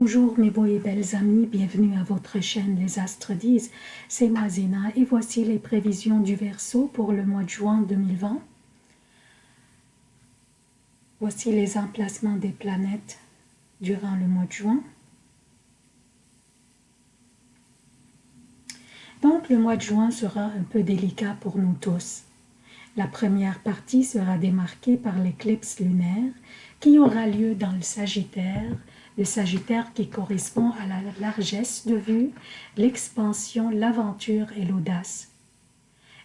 Bonjour mes beaux et belles amis, bienvenue à votre chaîne Les Astres disent, c'est moi Zéna et voici les prévisions du Verseau pour le mois de juin 2020. Voici les emplacements des planètes durant le mois de juin. Donc le mois de juin sera un peu délicat pour nous tous. La première partie sera démarquée par l'éclipse lunaire qui aura lieu dans le Sagittaire le Sagittaire qui correspond à la largesse de vue, l'expansion, l'aventure et l'audace.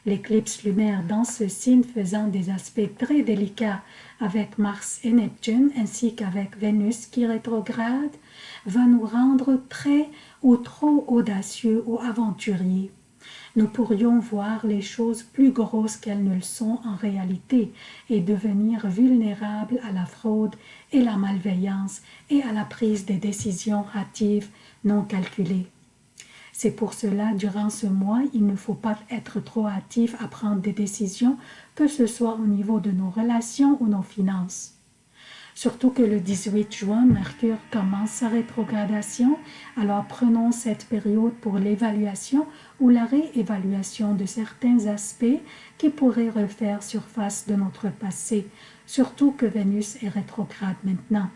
L'éclipse lunaire dans ce signe faisant des aspects très délicats avec Mars et Neptune ainsi qu'avec Vénus qui rétrograde va nous rendre très ou trop audacieux ou aventuriers nous pourrions voir les choses plus grosses qu'elles ne le sont en réalité et devenir vulnérables à la fraude et la malveillance et à la prise des décisions hâtives non calculées. C'est pour cela, durant ce mois, il ne faut pas être trop hâtif à prendre des décisions, que ce soit au niveau de nos relations ou nos finances. Surtout que le 18 juin, Mercure commence sa rétrogradation, alors prenons cette période pour l'évaluation ou la réévaluation de certains aspects qui pourraient refaire surface de notre passé, surtout que Vénus est rétrograde maintenant.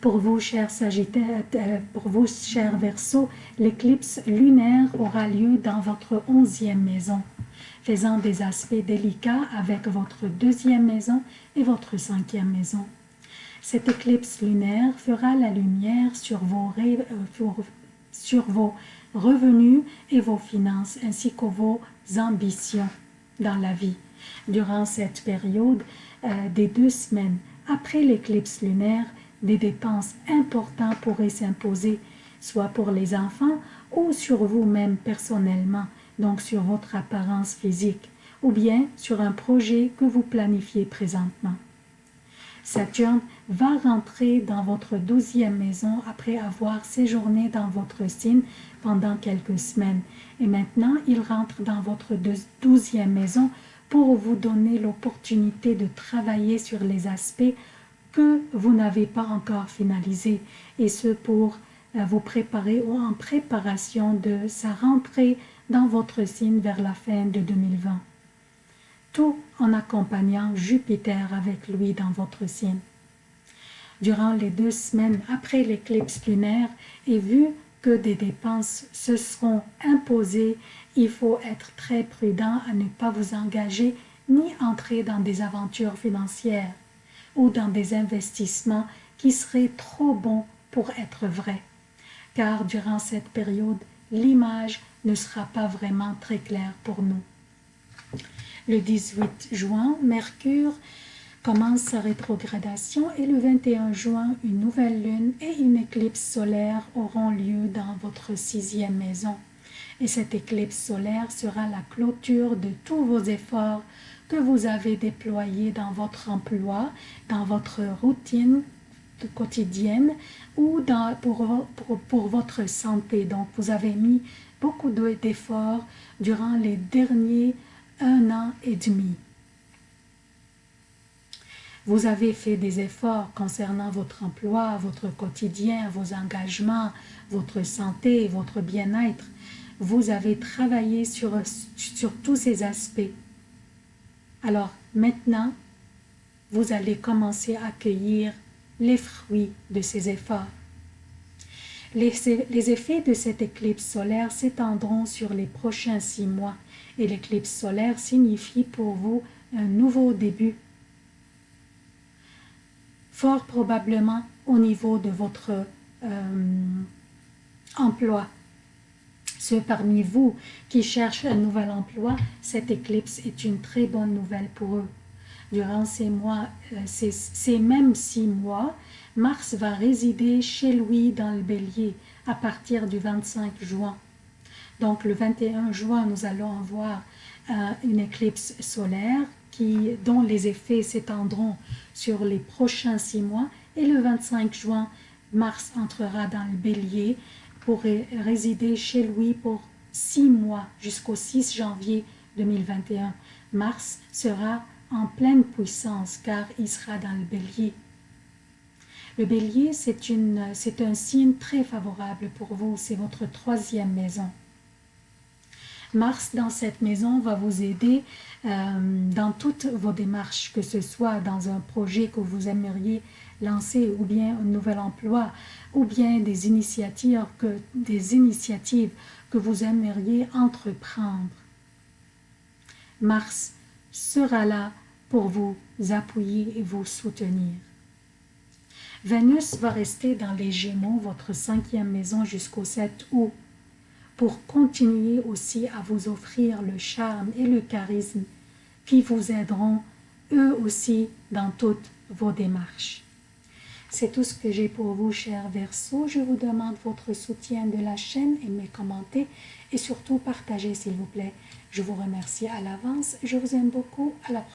Pour vous, chers Sagittaires, euh, pour vous, chers Verseaux, l'éclipse lunaire aura lieu dans votre onzième maison faisant des aspects délicats avec votre deuxième maison et votre cinquième maison. Cette éclipse lunaire fera la lumière sur vos, euh, revenus et vos finances, ainsi que vos ambitions dans la vie. Durant cette période euh, des deux semaines après l'éclipse lunaire, des dépenses importantes pourraient s'imposer, soit pour les enfants ou sur vous-même personnellement, donc sur votre apparence physique, ou bien sur un projet que vous planifiez présentement. Saturne va rentrer dans votre douzième maison après avoir séjourné dans votre signe pendant quelques semaines. Et maintenant, il rentre dans votre douzième maison pour vous donner l'opportunité de travailler sur les aspects que vous n'avez pas encore finalisés, et ce pour euh, vous préparer ou en préparation de sa rentrée dans votre signe vers la fin de 2020. Tout en accompagnant Jupiter avec lui dans votre signe. Durant les deux semaines après l'éclipse lunaire, et vu que des dépenses se seront imposées, il faut être très prudent à ne pas vous engager ni entrer dans des aventures financières ou dans des investissements qui seraient trop bons pour être vrais. Car durant cette période, l'image ne sera pas vraiment très claire pour nous. Le 18 juin, Mercure commence sa rétrogradation et le 21 juin, une nouvelle lune et une éclipse solaire auront lieu dans votre sixième maison. Et cette éclipse solaire sera la clôture de tous vos efforts que vous avez déployés dans votre emploi, dans votre routine quotidienne ou pour, pour, pour votre santé. Donc, vous avez mis beaucoup d'efforts durant les derniers un an et demi. Vous avez fait des efforts concernant votre emploi, votre quotidien, vos engagements, votre santé, votre bien-être. Vous avez travaillé sur, sur tous ces aspects. Alors maintenant, vous allez commencer à accueillir les fruits de ces efforts. Les, effets de cette éclipse solaire s'étendront sur les prochains six mois et l'éclipse solaire signifie pour vous un nouveau début. Fort probablement au niveau de votre euh, emploi. Ceux parmi vous qui cherchent un nouvel emploi, cette éclipse est une très bonne nouvelle pour eux. Durant ces mois, euh, ces mêmes six mois, Mars va résider chez lui dans le bélier à partir du 25 juin. Donc le 21 juin, nous allons avoir euh, une éclipse solaire qui, dont les effets s'étendront sur les prochains six mois. Et le 25 juin, Mars entrera dans le bélier pour résider chez lui pour six mois jusqu'au 6 janvier 2021. Mars sera en pleine puissance car il sera dans le bélier. Le bélier, c'est un signe très favorable pour vous, c'est votre troisième maison. Mars dans cette maison va vous aider euh, dans toutes vos démarches, que ce soit dans un projet que vous aimeriez lancer ou bien un nouvel emploi ou bien des initiatives que, des initiatives que vous aimeriez entreprendre. Mars sera là pour vous appuyer et vous soutenir. Vénus va rester dans les Gémeaux, votre cinquième maison, jusqu'au 7 août, pour continuer aussi à vous offrir le charme et le charisme qui vous aideront eux aussi dans toutes vos démarches. C'est tout ce que j'ai pour vous, chers Verseaux. Je vous demande votre soutien de la chaîne, aimez, commentez et surtout partagez, s'il vous plaît. Je vous remercie à l'avance. Je vous aime beaucoup. À la prochaine.